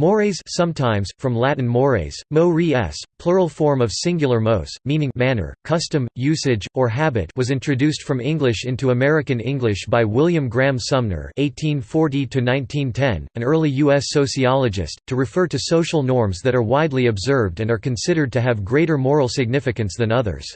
Mores sometimes, from Latin mores, mo res, plural form of singular mos, meaning manner, custom, usage, or habit was introduced from English into American English by William Graham Sumner (1840–1910), an early U.S. sociologist, to refer to social norms that are widely observed and are considered to have greater moral significance than others.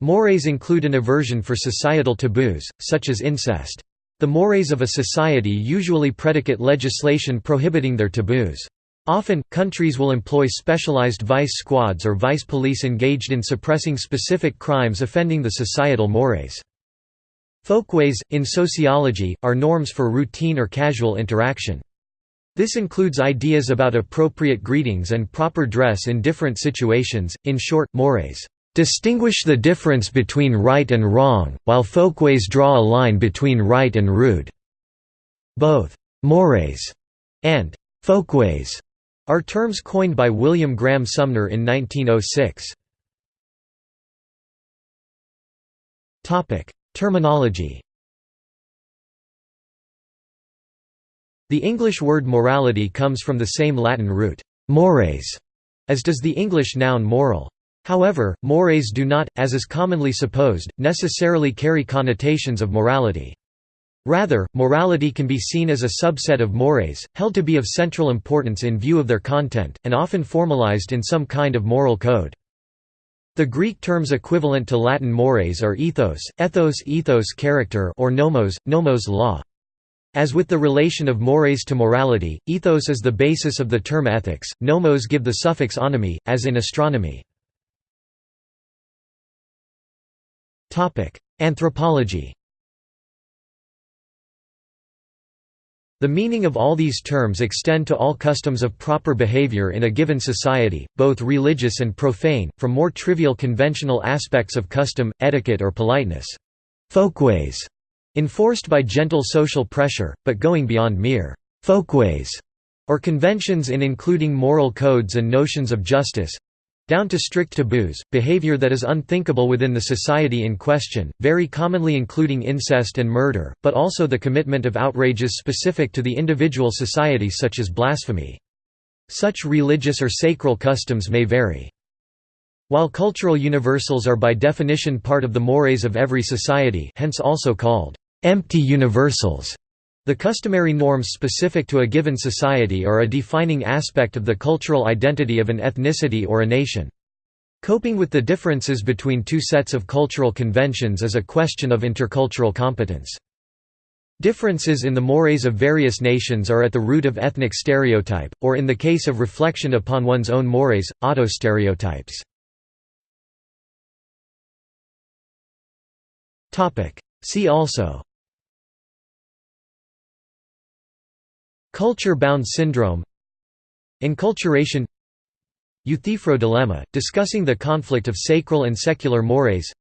Mores include an aversion for societal taboos, such as incest. The mores of a society usually predicate legislation prohibiting their taboos. Often, countries will employ specialized vice squads or vice police engaged in suppressing specific crimes offending the societal mores. Folkways, in sociology, are norms for routine or casual interaction. This includes ideas about appropriate greetings and proper dress in different situations, in short, mores distinguish the difference between right and wrong, while folkways draw a line between right and rude. Both «mores» and «folkways» are terms coined by William Graham Sumner in 1906. Topic: Terminology The English word morality comes from the same Latin root, mores, as does the English noun moral. However, mores do not, as is commonly supposed, necessarily carry connotations of morality. Rather, morality can be seen as a subset of mores, held to be of central importance in view of their content, and often formalized in some kind of moral code. The Greek terms equivalent to Latin mores are ethos, ethos ethos character or nomos, nomos law. As with the relation of mores to morality, ethos is the basis of the term ethics, nomos give the suffix onomy, as in astronomy. Anthropology. The meaning of all these terms extend to all customs of proper behavior in a given society, both religious and profane, from more trivial conventional aspects of custom, etiquette or politeness. Folkways, enforced by gentle social pressure, but going beyond mere folkways or conventions in including moral codes and notions of justice, down to strict taboos, behavior that is unthinkable within the society in question, very commonly including incest and murder, but also the commitment of outrages specific to the individual society such as blasphemy. Such religious or sacral customs may vary. While cultural universals are by definition part of the mores of every society hence also called empty universals, the customary norms specific to a given society are a defining aspect of the cultural identity of an ethnicity or a nation. Coping with the differences between two sets of cultural conventions is a question of intercultural competence. Differences in the mores of various nations are at the root of ethnic stereotype, or in the case of reflection upon one's own mores, autostereotypes. See also Culture-bound syndrome Enculturation Euthyphro dilemma, discussing the conflict of sacral and secular mores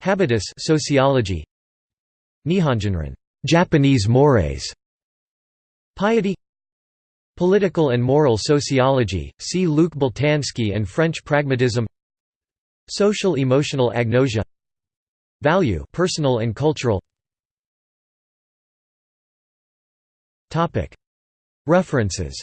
Habitus sociology Nihonjinron Japanese mores Piety Political and moral sociology, see Luc Boltanski and French pragmatism Social emotional agnosia Value personal and cultural References